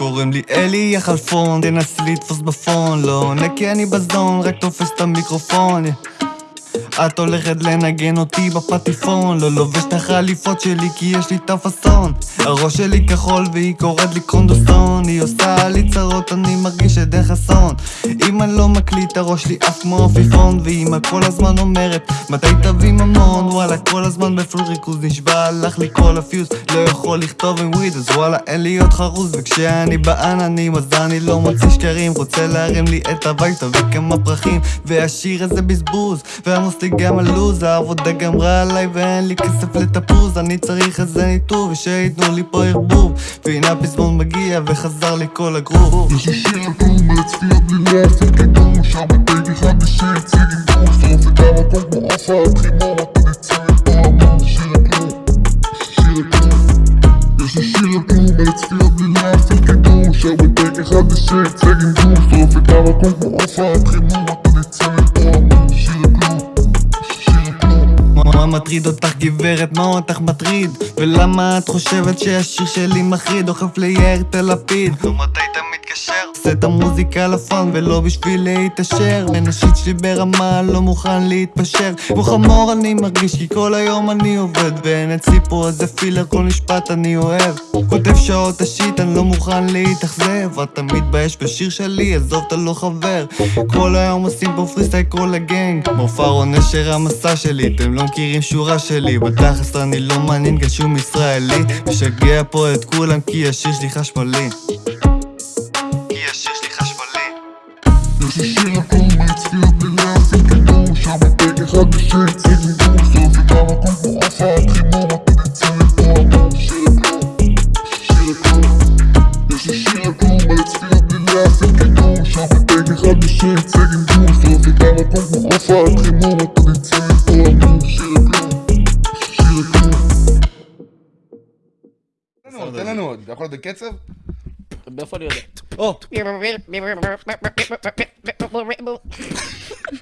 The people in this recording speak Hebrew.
קוראים לי אלי החלפון, תנסי לתפוס בפון לא עונה כי אני בזון, רק תופס את המיקרופון את הולכת לנגן אותי בפטיפון. לא לובש את החליפות שלי כי יש לי את הפאסון. הראש שלי כחול והיא קוראת לי קונדוסון היא עושה לי צרות אני מרגיש עדן חסון אם אני לא מקליט הראש שלי עף כמו עפיפון. ואמא כל הזמן אומרת מתי תביא ממון? וואלה כל הזמן בפול ריכוז נשבע הלך לי כל הפיוז. לא יכול לכתוב עם וויד אז וואלה אין לי עוד חרוז. וכשאני בעננים אז אני לא מוציא שקרים. רוצה להרים לי את הביתה וכמה פרחים. והשיר הזה בזבוז ועמוס לי גם הלו"ז העבודה גמרה עליי ואין לי כסף לתפוז. אני צריך איזה ניתוב ושייתנו לי פה ערבוב. והנה הפזמון מגיע וחזר לי כל הגרוב. יש לי שיר על הצפיות בלי להפעיל קידום שם בטייבי חדשי הציג עם גוף שרוף את המקום כמו עפה חימום אתה נצא מפה אמר שיר כלום. יש לי שיר על הצפיות בלי להפעיל קידום שם בטייבי חדשי הציג עם גוף שרוף את המקום כמו עפה חימום אתה מה מטריד אותך גברת? מה אותך מטריד? ולמה את חושבת שהשיר שלי מחריד? דוחף ליאיר תל לפיד נו מתי אתה מתקשר? עושה את המוזיקה לפאן ולא בשביל להתעשר. מנשית שלי ברמה לא מוכן להתפשר. כמו חמור אני מרגיש כי כל היום אני עובד. ואין אצלי פה איזה פילר כל משפט אני אוהב. כותב שעות השיט אני לא מוכן להתאכזב. אתה מתבייש בשיר שלי עזוב אתה לא חבר. כל היום עושים פה פריסטייל כל הגנג. מופע או נשר המסע שלי אתם לא מכירים שורה שלי. בתכלס אני לא מעניין גם שום ישראלי. משגע פה את כולם כי השיר שלי חשמלי. יש לי שיר על כלום על הצפיות בלי להפעיל קידום שם בטייבי חדשי הציג עם גוף שרוף את המקום כמו כלום שיר על כלום יש תן לנו עוד, תן לנו עוד, אתה יכול להיות בקצב? מאיפה אני יודע? או!